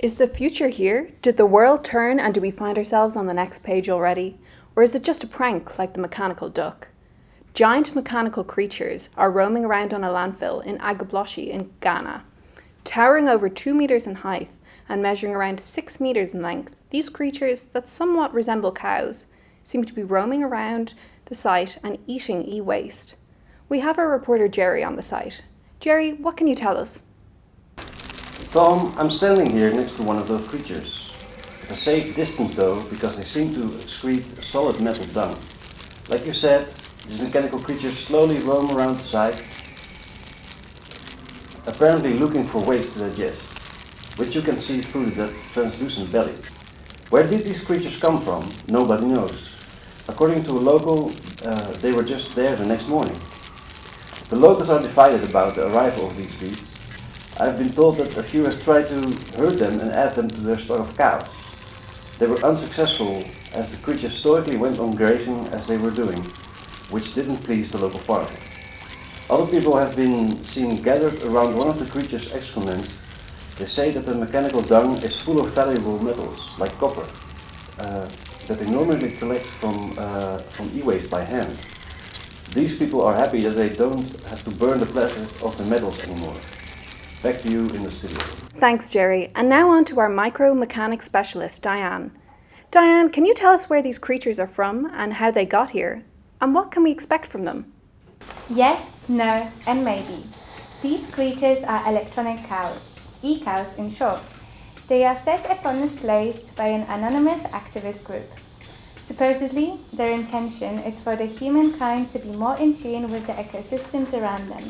Is the future here? Did the world turn and do we find ourselves on the next page already? Or is it just a prank like the mechanical duck? Giant mechanical creatures are roaming around on a landfill in Agbogbloshie in Ghana. Towering over 2 metres in height and measuring around 6 metres in length, these creatures that somewhat resemble cows seem to be roaming around the site and eating e-waste. We have our reporter Jerry on the site. Jerry, what can you tell us? Tom, I'm standing here next to one of those creatures. At a safe distance though, because they seem to excrete solid metal dung. Like you said, these mechanical creatures slowly roam around the site, apparently looking for waste to digest, which you can see through the translucent belly. Where did these creatures come from? Nobody knows. According to a local, uh, they were just there the next morning. The locals are divided about the arrival of these beasts, I've been told that a few have tried to hurt them and add them to their stock of cows. They were unsuccessful as the creatures stoically went on grazing as they were doing, which didn't please the local farmer. Other people have been seen gathered around one of the creature's excrements. They say that the mechanical dung is full of valuable metals, like copper, uh, that they normally collect from, uh, from e-waste by hand. These people are happy that they don't have to burn the plastic of the metals anymore. Back to you in the studio. Thanks, Jerry. And now on to our micro-mechanics specialist, Diane. Diane, can you tell us where these creatures are from and how they got here? And what can we expect from them? Yes, no, and maybe. These creatures are electronic cows, e-cows in short. They are set upon displays by an anonymous activist group. Supposedly, their intention is for the humankind to be more in tune with the ecosystems around them.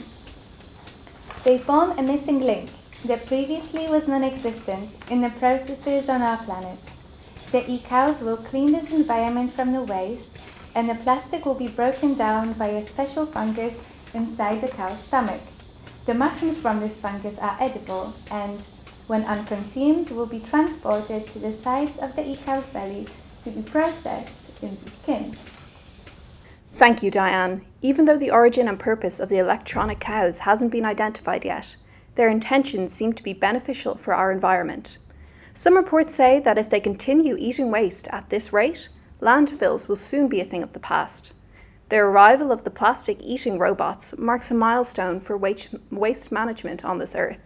They form a missing link that previously was non-existent in the processes on our planet. The e-cows will clean this environment from the waste and the plastic will be broken down by a special fungus inside the cow's stomach. The mushrooms from this fungus are edible and, when unconsumed, will be transported to the sides of the e-cow's belly to be processed into skin. Thank you, Diane. Even though the origin and purpose of the electronic cows hasn't been identified yet, their intentions seem to be beneficial for our environment. Some reports say that if they continue eating waste at this rate, landfills will soon be a thing of the past. The arrival of the plastic-eating robots marks a milestone for waste management on this earth.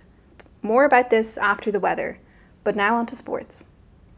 More about this after the weather, but now on to sports.